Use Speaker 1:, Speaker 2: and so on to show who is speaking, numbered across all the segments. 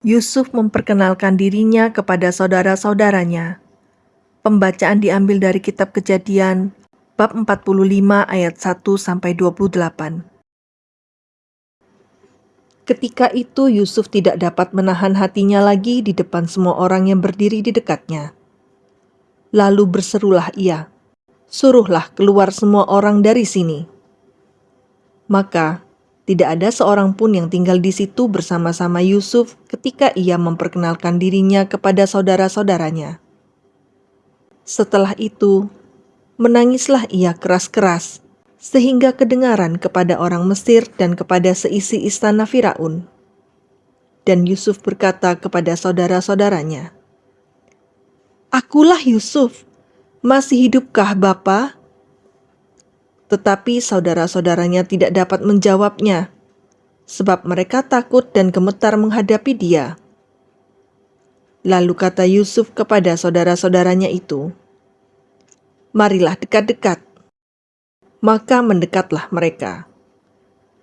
Speaker 1: Yusuf memperkenalkan dirinya kepada saudara-saudaranya. Pembacaan diambil dari kitab Kejadian bab 45 ayat 1 sampai 28. Ketika itu Yusuf tidak dapat menahan hatinya lagi di depan semua orang yang berdiri di dekatnya. Lalu berserulah ia, "Suruhlah keluar semua orang dari sini." Maka tidak ada seorang pun yang tinggal di situ bersama-sama Yusuf ketika ia memperkenalkan dirinya kepada saudara-saudaranya. Setelah itu, menangislah ia keras-keras, sehingga kedengaran kepada orang Mesir dan kepada seisi istana Firaun. Dan Yusuf berkata kepada saudara-saudaranya, Akulah Yusuf, masih hidupkah Bapa? Tetapi saudara-saudaranya tidak dapat menjawabnya, sebab mereka takut dan gemetar menghadapi dia. Lalu kata Yusuf kepada saudara-saudaranya itu, Marilah dekat-dekat. Maka mendekatlah mereka.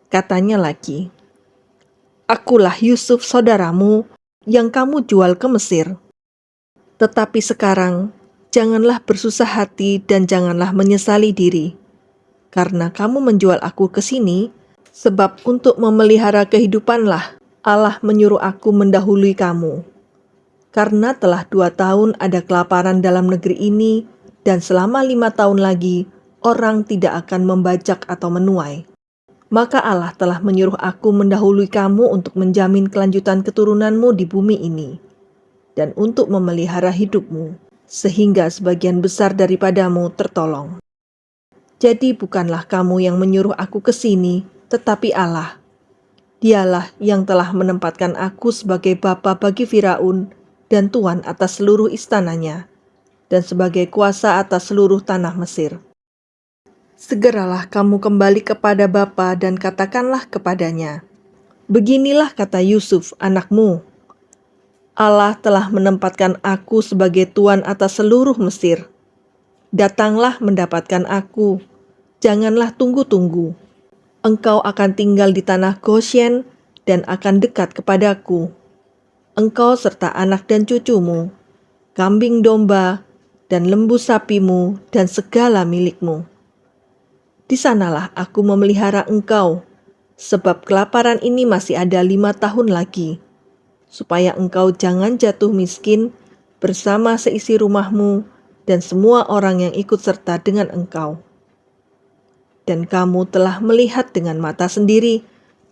Speaker 1: Katanya lagi, Akulah Yusuf saudaramu yang kamu jual ke Mesir. Tetapi sekarang, janganlah bersusah hati dan janganlah menyesali diri karena kamu menjual aku ke sini, sebab untuk memelihara kehidupanlah Allah menyuruh aku mendahului kamu. Karena telah dua tahun ada kelaparan dalam negeri ini, dan selama lima tahun lagi orang tidak akan membajak atau menuai. Maka Allah telah menyuruh aku mendahului kamu untuk menjamin kelanjutan keturunanmu di bumi ini, dan untuk memelihara hidupmu, sehingga sebagian besar daripadamu tertolong. Jadi bukanlah kamu yang menyuruh aku ke sini, tetapi Allah. Dialah yang telah menempatkan aku sebagai bapa bagi Firaun dan tuan atas seluruh istananya, dan sebagai kuasa atas seluruh tanah Mesir. Segeralah kamu kembali kepada bapa dan katakanlah kepadanya, Beginilah kata Yusuf, anakmu, Allah telah menempatkan aku sebagai tuan atas seluruh Mesir Datanglah mendapatkan aku, janganlah tunggu-tunggu. Engkau akan tinggal di tanah Goshen dan akan dekat kepadaku. Engkau serta anak dan cucumu, kambing domba, dan lembu sapimu, dan segala milikmu. Di sanalah aku memelihara engkau, sebab kelaparan ini masih ada lima tahun lagi, supaya engkau jangan jatuh miskin bersama seisi rumahmu, dan semua orang yang ikut serta dengan engkau. Dan kamu telah melihat dengan mata sendiri,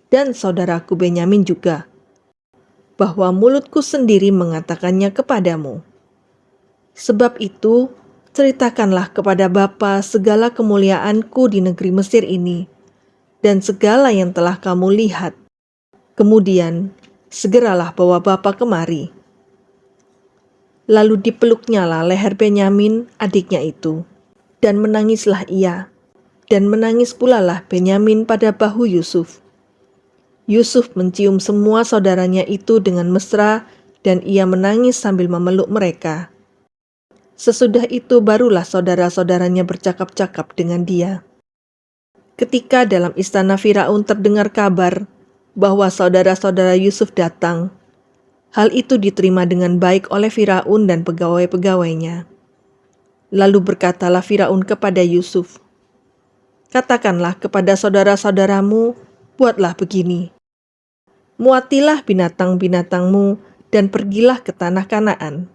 Speaker 1: dan saudaraku Benyamin juga, bahwa mulutku sendiri mengatakannya kepadamu. Sebab itu, ceritakanlah kepada Bapa segala kemuliaanku di negeri Mesir ini, dan segala yang telah kamu lihat. Kemudian, segeralah bawa Bapa kemari Lalu dipeluknya lah leher Benyamin, adiknya itu, dan menangislah ia, dan menangis pula lah Benyamin pada bahu Yusuf. Yusuf mencium semua saudaranya itu dengan mesra, dan ia menangis sambil memeluk mereka. Sesudah itu barulah saudara-saudaranya bercakap-cakap dengan dia. Ketika dalam istana Firaun terdengar kabar bahwa saudara-saudara Yusuf datang, Hal itu diterima dengan baik oleh Firaun dan pegawai-pegawainya. Lalu berkatalah Firaun kepada Yusuf, Katakanlah kepada saudara-saudaramu, buatlah begini. Muatilah binatang-binatangmu dan pergilah ke tanah Kanaan.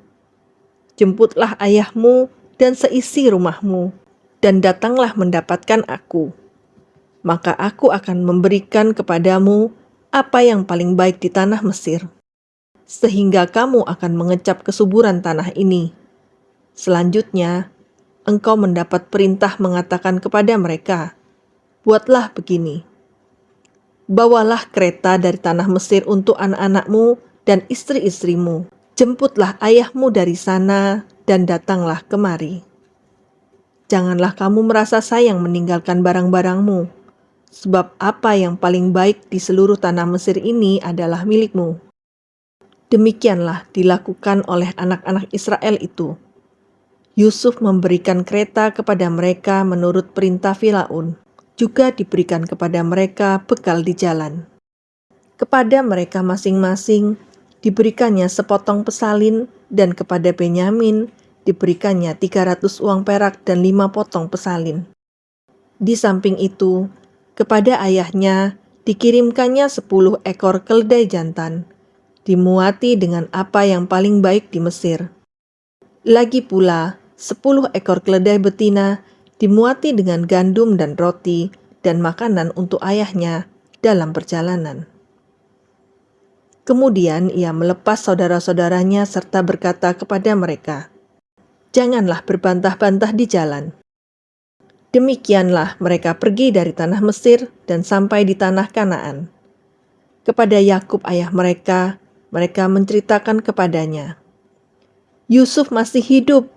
Speaker 1: Jemputlah ayahmu dan seisi rumahmu, dan datanglah mendapatkan aku. Maka aku akan memberikan kepadamu apa yang paling baik di tanah Mesir sehingga kamu akan mengecap kesuburan tanah ini. Selanjutnya, engkau mendapat perintah mengatakan kepada mereka, Buatlah begini. Bawalah kereta dari tanah Mesir untuk anak-anakmu dan istri-istrimu. Jemputlah ayahmu dari sana dan datanglah kemari. Janganlah kamu merasa sayang meninggalkan barang-barangmu, sebab apa yang paling baik di seluruh tanah Mesir ini adalah milikmu. Demikianlah dilakukan oleh anak-anak Israel itu. Yusuf memberikan kereta kepada mereka menurut perintah Firaun. Juga diberikan kepada mereka bekal di jalan. Kepada mereka masing-masing, diberikannya sepotong pesalin, dan kepada Benyamin diberikannya 300 uang perak dan lima potong pesalin. Di samping itu, kepada ayahnya dikirimkannya 10 ekor keledai jantan, dimuati dengan apa yang paling baik di Mesir. Lagi pula, 10 ekor keledai betina dimuati dengan gandum dan roti dan makanan untuk ayahnya dalam perjalanan. Kemudian ia melepas saudara-saudaranya serta berkata kepada mereka, "Janganlah berbantah-bantah di jalan." Demikianlah mereka pergi dari tanah Mesir dan sampai di tanah Kanaan. Kepada Yakub ayah mereka, mereka menceritakan kepadanya, Yusuf masih hidup,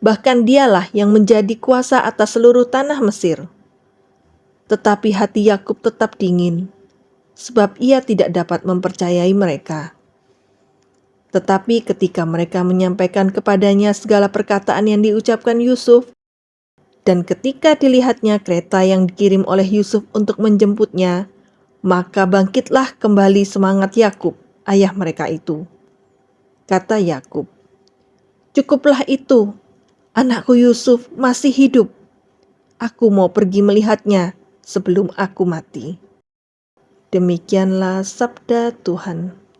Speaker 1: bahkan dialah yang menjadi kuasa atas seluruh tanah Mesir. Tetapi hati Yakub tetap dingin, sebab ia tidak dapat mempercayai mereka. Tetapi ketika mereka menyampaikan kepadanya segala perkataan yang diucapkan Yusuf, dan ketika dilihatnya kereta yang dikirim oleh Yusuf untuk menjemputnya, maka bangkitlah kembali semangat Yakub, ayah mereka itu. Kata Yakub, "Cukuplah itu, anakku Yusuf masih hidup. Aku mau pergi melihatnya sebelum aku mati." Demikianlah sabda Tuhan.